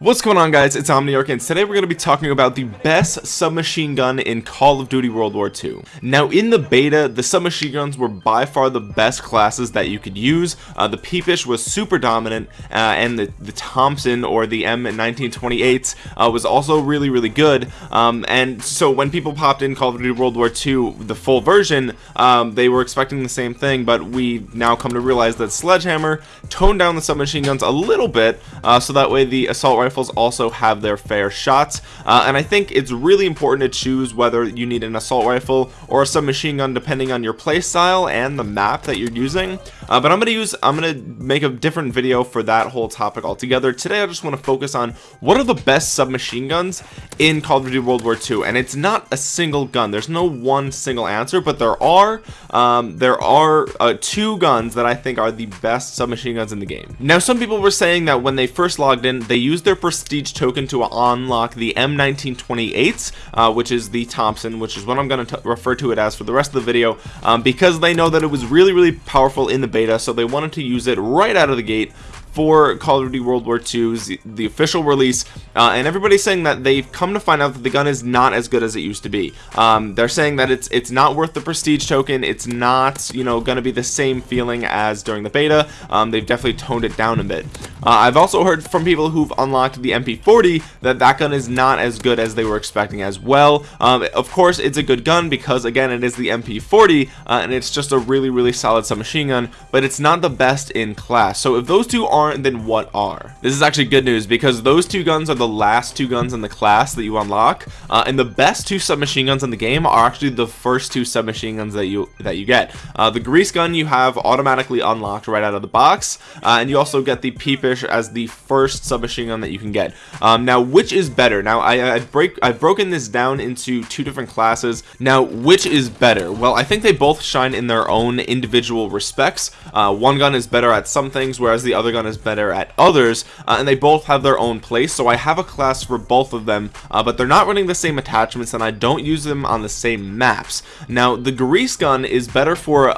What's going on guys, it's Omniarch and today we're going to be talking about the best submachine gun in Call of Duty World War II. Now in the beta, the submachine guns were by far the best classes that you could use. Uh, the Peepish was super dominant uh, and the, the Thompson or the M1928 uh, was also really really good. Um, and so when people popped in Call of Duty World War II, the full version, um, they were expecting the same thing but we now come to realize that Sledgehammer toned down the submachine guns a little bit uh, so that way the assault rifles also have their fair shots. Uh, and I think it's really important to choose whether you need an assault rifle or a submachine gun depending on your playstyle and the map that you're using uh, but I'm gonna use I'm gonna make a different video for that whole topic altogether. Today I just want to focus on what are the best submachine guns in Call of Duty World War II and it's not a single gun. There's no one single answer but there are um, there are uh, two guns that I think are the best submachine guns in the game. Now some people were saying that when they first logged in they used their prestige token to unlock the M1928 uh, which is the Thompson which is what I'm going to refer to it as for the rest of the video um, because they know that it was really really powerful in the beta so they wanted to use it right out of the gate for Call of Duty World War II's the official release uh, and everybody's saying that they've come to find out that the gun is not as good as it used to be. Um, they're saying that it's it's not worth the prestige token. It's not you know gonna be the same feeling as during the beta. Um, they've definitely toned it down a bit. Uh, I've also heard from people who've unlocked the MP40 that that gun is not as good as they were expecting as well. Um, of course it's a good gun because again it is the MP40 uh, and it's just a really really solid submachine gun but it's not the best in class. So if those two aren't aren't then what are. This is actually good news because those two guns are the last two guns in the class that you unlock uh, and the best two submachine guns in the game are actually the first two submachine guns that you that you get. Uh, the grease gun you have automatically unlocked right out of the box uh, and you also get the peepish as the first submachine gun that you can get. Um, now which is better? Now I, I break I've broken this down into two different classes. Now which is better? Well I think they both shine in their own individual respects. Uh, one gun is better at some things whereas the other gun is better at others uh, and they both have their own place so I have a class for both of them uh, but they're not running the same attachments and I don't use them on the same maps. Now the grease gun is better for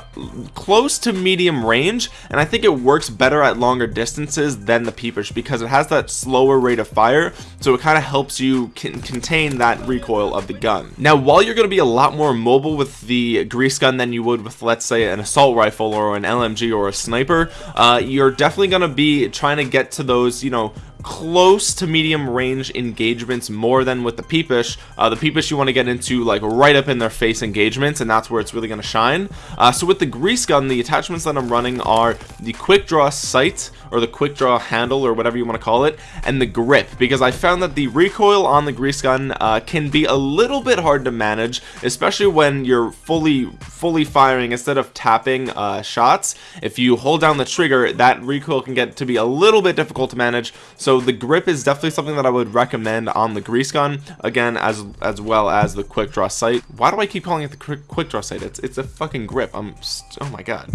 close to medium range and I think it works better at longer distances than the peepish because it has that slower rate of fire so it kind of helps you contain that recoil of the gun. Now while you're going to be a lot more mobile with the grease gun than you would with let's say an assault rifle or an LMG or a sniper uh, you're definitely going to be trying to get to those you know close to medium range engagements more than with the peepish. Uh, the peepish you want to get into like right up in their face engagements and that's where it's really going to shine. Uh, so with the grease gun the attachments that I'm running are the quick draw sight or the quick draw handle or whatever you want to call it and the grip because I found that the recoil on the grease gun uh, can be a little bit hard to manage especially when you're fully fully firing instead of tapping uh, shots. If you hold down the trigger that recoil can get to be a little bit difficult to manage so the grip is definitely something that I would recommend on the grease gun again as as well as the quick draw sight. Why do I keep calling it the quick, quick draw sight? It's it's a fucking grip. I'm oh my god.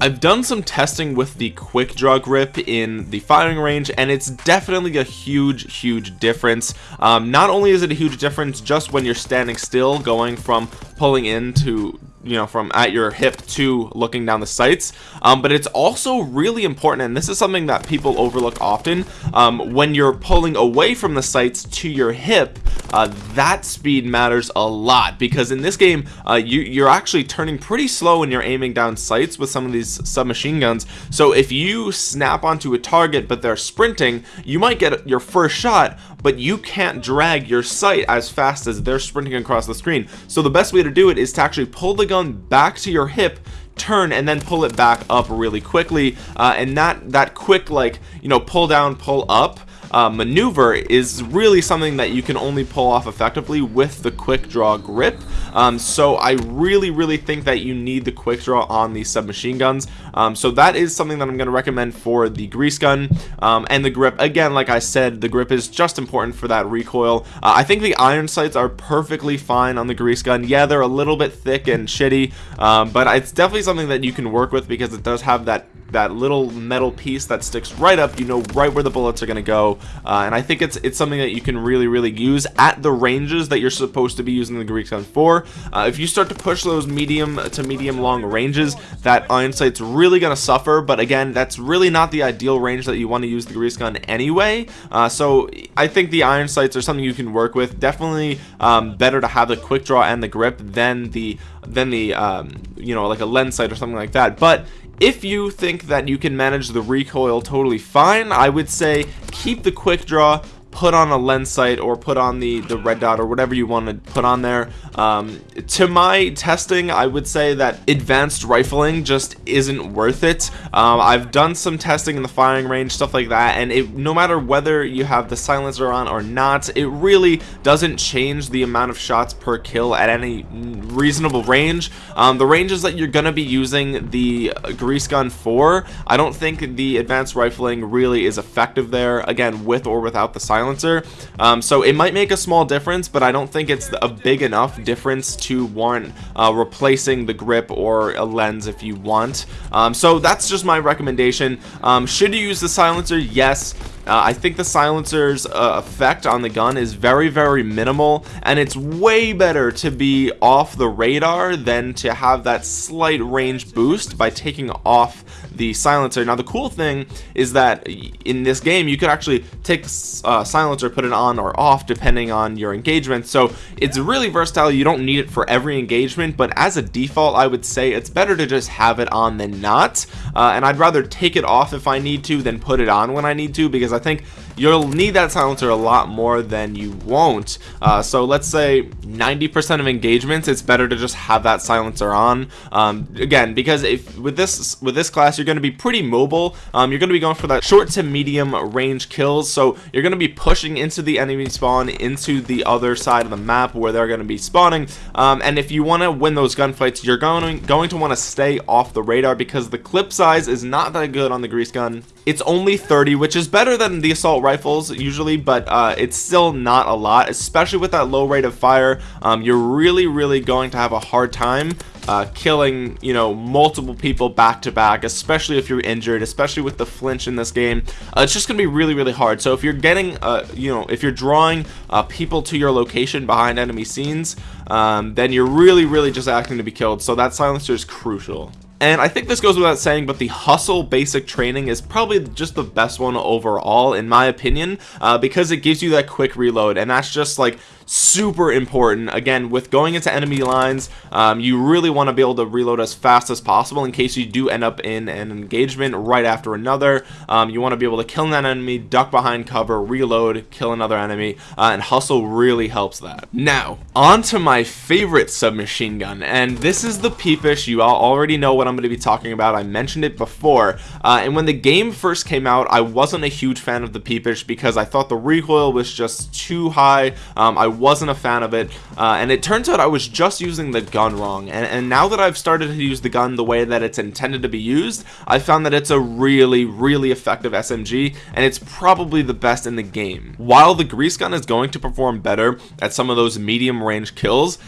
I've done some testing with the quick draw grip in the firing range and it's definitely a huge huge difference. Um, not only is it a huge difference just when you're standing still going from pulling into you know from at your hip to looking down the sights. Um, but it's also really important and this is something that people overlook often um, when you're pulling away from the sights to your hip uh, that speed matters a lot. Because in this game uh, you, you're actually turning pretty slow when you're aiming down sights with some of these submachine guns. So if you snap onto a target but they're sprinting you might get your first shot but you can't drag your sight as fast as they're sprinting across the screen. So the best way to do it is to actually pull the gun back to your hip turn and then pull it back up really quickly uh, and that that quick like you know pull down pull up uh, maneuver is really something that you can only pull off effectively with the quick draw grip. Um, so I really really think that you need the quick draw on these submachine guns. Um, so that is something that I'm going to recommend for the grease gun um, and the grip. Again like I said the grip is just important for that recoil. Uh, I think the iron sights are perfectly fine on the grease gun. Yeah they're a little bit thick and shitty um, but it's definitely something that you can work with because it does have that that little metal piece that sticks right up you know right where the bullets are going to go. Uh, and I think it's it's something that you can really really use at the ranges that you're supposed to be using the Grease gun for. Uh, if you start to push those medium to medium long ranges that iron sight's really going to suffer. But again that's really not the ideal range that you want to use the grease gun anyway. Uh, so I think the iron sights are something you can work with. Definitely um, better to have the quick draw and the grip than the than the um, you know like a lens sight or something like that. But if you think that you can manage the recoil totally fine I would say keep the quick draw put on a lens sight or put on the the red dot or whatever you want to put on there. Um, to my testing I would say that advanced rifling just isn't worth it. Um, I've done some testing in the firing range stuff like that and it no matter whether you have the silencer on or not it really doesn't change the amount of shots per kill at any reasonable range. Um, the ranges that you're gonna be using the grease gun for I don't think the advanced rifling really is effective there again with or without the silencer silencer. Um, so it might make a small difference but I don't think it's a big enough difference to warrant uh, replacing the grip or a lens if you want. Um, so that's just my recommendation. Um, should you use the silencer? Yes uh, I think the silencer's uh, effect on the gun is very very minimal and it's way better to be off the radar than to have that slight range boost by taking off the silencer. Now the cool thing is that in this game you could actually take uh, silencer put it on or off depending on your engagement. So it's really versatile. You don't need it for every engagement but as a default I would say it's better to just have it on than not. Uh, and I'd rather take it off if I need to than put it on when I need to because I think you'll need that silencer a lot more than you won't. Uh, so let's say 90% of engagements it's better to just have that silencer on. Um, again because if with this with this class you're going to be pretty mobile. Um, you're going to be going for that short to medium range kills. So you're going to be pushing into the enemy spawn into the other side of the map where they're going to be spawning. Um, and if you want to win those gunfights you're going going to want to stay off the radar because the clip size is not that good on the grease gun. It's only 30 which is better than the assault rifles usually but uh, it's still not a lot especially with that low rate of fire. Um, you're really really going to have a hard time uh, killing you know multiple people back to back especially if you're injured especially with the flinch in this game. Uh, it's just gonna be really really hard. So if you're getting uh, you know if you're drawing uh, people to your location behind enemy scenes um, then you're really really just acting to be killed. So that silencer is crucial and I think this goes without saying but the hustle basic training is probably just the best one overall in my opinion uh, because it gives you that quick reload. And that's just like super important. Again with going into enemy lines um, you really want to be able to reload as fast as possible in case you do end up in an engagement right after another. Um, you want to be able to kill that enemy duck behind cover reload kill another enemy uh, and hustle really helps that. Now on to my favorite submachine gun and this is the peepish. You all already know what I'm going to be talking about. I mentioned it before. Uh, and when the game first came out I wasn't a huge fan of the peepish because I thought the recoil was just too high. Um, I wasn't a fan of it uh, and it turns out I was just using the gun wrong and, and now that I've started to use the gun the way that it's intended to be used I found that it's a really really effective SMG and it's probably the best in the game. While the grease gun is going to perform better at some of those medium range kills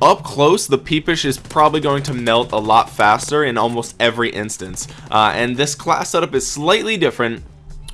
up close the peepish is probably going to melt a lot faster in almost every instance uh, and this class setup is slightly different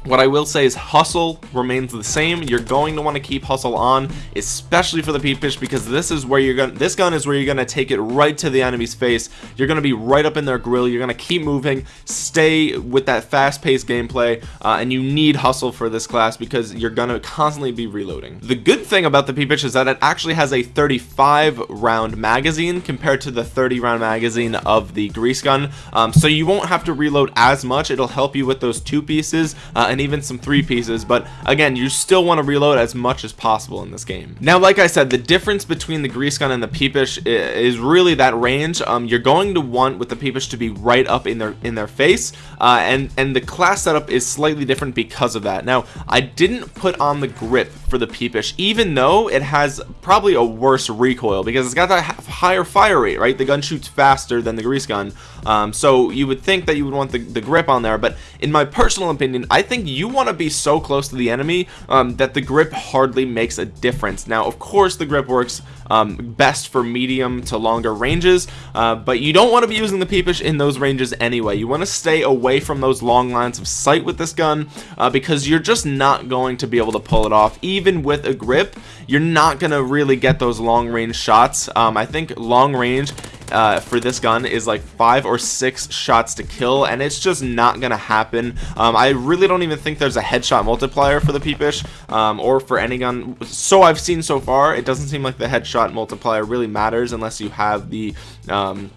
what I will say is hustle remains the same. You're going to want to keep hustle on especially for the peepish because this is where you're going this gun is where you're going to take it right to the enemy's face. You're going to be right up in their grill. You're going to keep moving. Stay with that fast-paced gameplay uh, and you need hustle for this class because you're going to constantly be reloading. The good thing about the peepish is that it actually has a 35 round magazine compared to the 30 round magazine of the grease gun. Um, so you won't have to reload as much. It'll help you with those two pieces uh, and even some three pieces but again you still want to reload as much as possible in this game. Now like I said the difference between the grease gun and the peepish is really that range. Um, you're going to want with the peepish to be right up in their in their face uh, and and the class setup is slightly different because of that. Now I didn't put on the grip for the peepish even though it has probably a worse recoil because it's got that higher fire rate right? The gun shoots faster than the grease gun. Um, so you would think that you would want the, the grip on there but in my personal opinion I think you want to be so close to the enemy um, that the grip hardly makes a difference. Now of course the grip works um, best for medium to longer ranges uh, but you don't want to be using the peepish in those ranges anyway. You want to stay away from those long lines of sight with this gun uh, because you're just not going to be able to pull it off. Even with a grip you're not gonna really get those long range shots. Um, I think long range uh, for this gun is like five or six shots to kill and it's just not gonna happen. Um, I really don't even think there's a headshot multiplier for the peepish um, or for any gun. So I've seen so far it doesn't seem like the headshot multiplier really matters unless you have the um,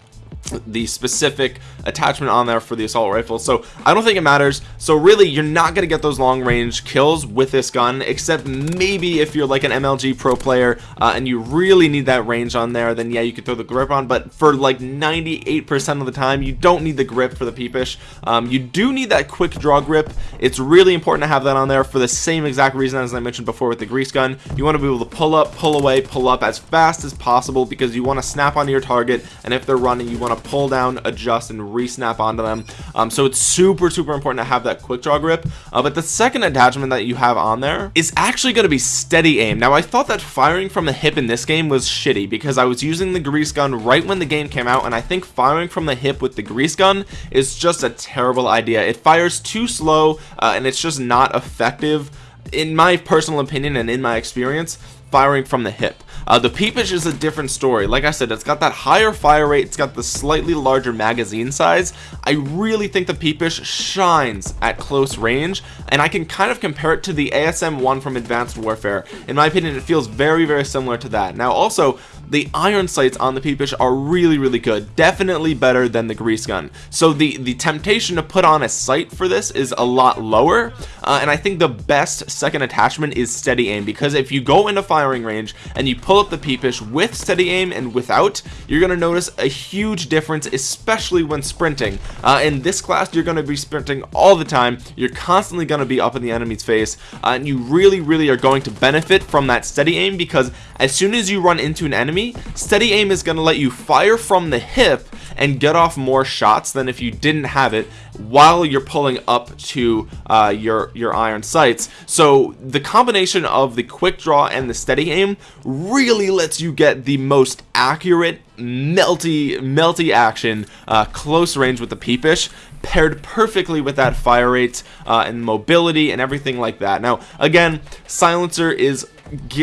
the specific attachment on there for the assault rifle. So I don't think it matters. So really you're not gonna get those long range kills with this gun except maybe if you're like an MLG pro player uh, and you really need that range on there then yeah you could throw the grip on. But for like 98% of the time you don't need the grip for the peepish. Um, you do need that quick draw grip. It's really important to have that on there for the same exact reason as I mentioned before with the grease gun. You want to be able to pull up pull away pull up as fast as possible because you want to snap onto your target and if they're running you want to pull down adjust and re-snap onto them. Um, so it's super super important to have that quick draw grip. Uh, but the second attachment that you have on there is actually going to be steady aim. Now I thought that firing from the hip in this game was shitty because I was using the grease gun right when the game came out and I think firing from the hip with the grease gun is just a terrible idea. It fires too slow uh, and it's just not effective. In my personal opinion and in my experience firing from the hip uh, the peepish is a different story. Like I said it's got that higher fire rate. It's got the slightly larger magazine size. I really think the peepish shines at close range and I can kind of compare it to the ASM one from Advanced Warfare. In my opinion it feels very very similar to that. Now also the iron sights on the peepish are really really good. Definitely better than the grease gun. So the the temptation to put on a sight for this is a lot lower uh, and I think the best second attachment is steady aim because if you go into firing range and you pull up the peepish with steady aim and without you're gonna notice a huge difference especially when sprinting. Uh, in this class you're gonna be sprinting all the time. You're constantly gonna be up in the enemy's face uh, and you really really are going to benefit from that steady aim because as soon as you run into an enemy steady aim is going to let you fire from the hip and get off more shots than if you didn't have it while you're pulling up to uh, your your iron sights. So the combination of the quick draw and the steady aim really lets you get the most accurate melty melty action uh, close range with the peepish paired perfectly with that fire rate uh, and mobility and everything like that. Now again silencer is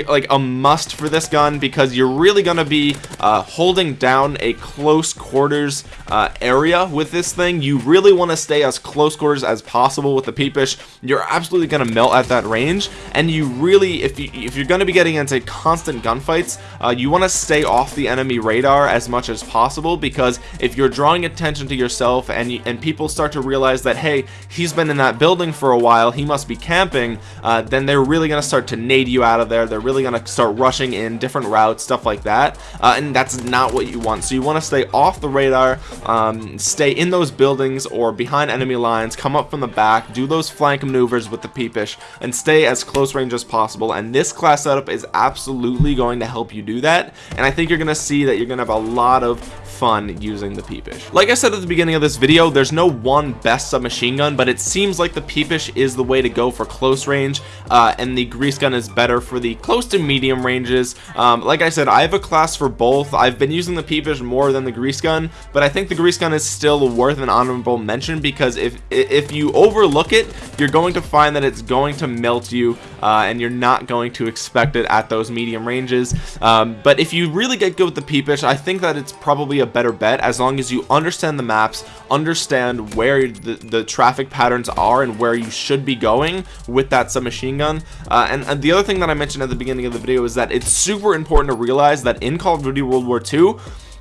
like a must for this gun because you're really going to be uh, holding down a close quarters uh, area with this thing. You really want to stay as close quarters as possible with the peepish. You're absolutely going to melt at that range. And you really if you if you're going to be getting into constant gunfights uh, you want to stay off the enemy radar as much as possible because if you're drawing attention to yourself and and people start to realize that hey he's been in that building for a while he must be camping uh, then they're really going to start to nade you out of there. They're really gonna start rushing in different routes stuff like that. Uh, and that's not what you want. So you want to stay off the radar um, stay in those buildings or behind enemy lines come up from the back do those flank maneuvers with the peepish and stay as close range as possible. And this class setup is absolutely going to help you do that. And I think you're gonna see that you're gonna have a lot of fun using the peepish. Like I said at the beginning of this video there's no one best submachine gun but it seems like the peepish is the way to go for close range uh, and the grease gun is better for the close to medium ranges. Um, like I said I have a class for both. I've been using the peepish more than the grease gun but I think the grease gun is still worth an honorable mention because if if you overlook it you're going to find that it's going to melt you uh, and you're not going to expect it at those medium ranges. Um, but if you really get good with the peepish I think that it's probably a better bet. As long as you understand the maps understand where the, the traffic patterns are and where you should be going with that submachine gun. Uh, and, and the other thing that I mentioned at the beginning of the video is that it's super important to realize that in Call of Duty World War II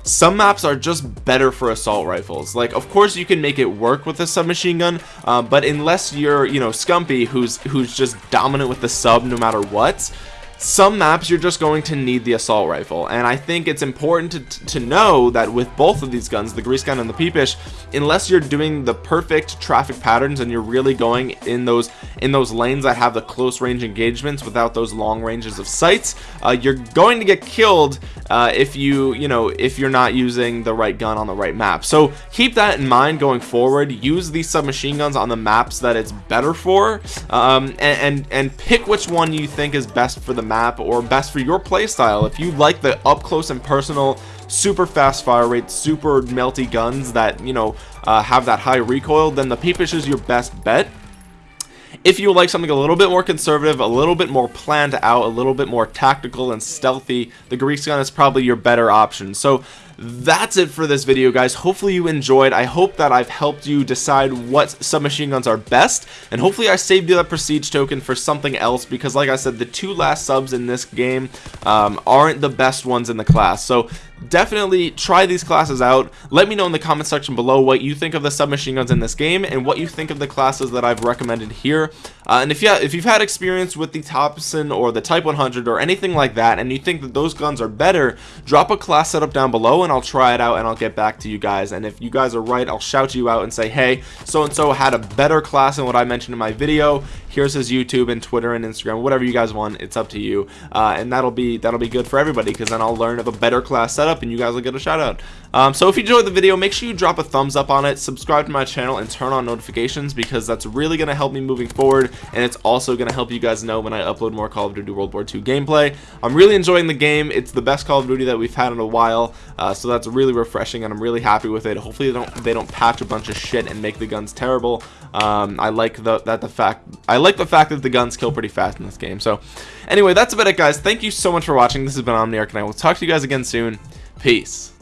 some maps are just better for assault rifles. Like of course you can make it work with a submachine gun uh, but unless you're you know Scumpy who's who's just dominant with the sub no matter what some maps you're just going to need the assault rifle. And I think it's important to, to know that with both of these guns the grease gun and the peepish unless you're doing the perfect traffic patterns and you're really going in those in those lanes that have the close range engagements without those long ranges of sights uh, you're going to get killed uh, if you you know if you're not using the right gun on the right map. So keep that in mind going forward. Use these submachine guns on the maps that it's better for um, and, and and pick which one you think is best for the map or best for your playstyle. If you like the up close and personal super fast fire rate super melty guns that you know uh, have that high recoil then the peepish is your best bet. If you like something a little bit more conservative a little bit more planned out a little bit more tactical and stealthy the grease gun is probably your better option. So that's it for this video guys. Hopefully you enjoyed. I hope that i've helped you decide what submachine guns are best and hopefully i saved you that prestige token for something else because like i said the two last subs in this game um, aren't the best ones in the class. So definitely try these classes out. Let me know in the comment section below what you think of the submachine guns in this game and what you think of the classes that I've recommended here. Uh, and if you if you've had experience with the Thompson or the Type 100 or anything like that and you think that those guns are better drop a class setup down below and I'll try it out and I'll get back to you guys. And if you guys are right I'll shout you out and say hey so and so had a better class than what I mentioned in my video. Here's his YouTube and Twitter and Instagram whatever you guys want it's up to you. Uh, and that'll be that'll be good for everybody because then I'll learn of a better class setup and you guys will get a shout out. Um, so if you enjoyed the video make sure you drop a thumbs up on it subscribe to my channel and turn on notifications because that's really going to help me moving forward and it's also going to help you guys know when I upload more Call of Duty World War II gameplay. I'm really enjoying the game. It's the best Call of Duty that we've had in a while. Uh, so that's really refreshing and I'm really happy with it. Hopefully they don't they don't patch a bunch of shit and make the guns terrible. Um, I like the that the fact I like the fact that the guns kill pretty fast in this game. So anyway that's about it guys. Thank you so much for watching. This has been Omniarch and I will talk to you guys again soon. Peace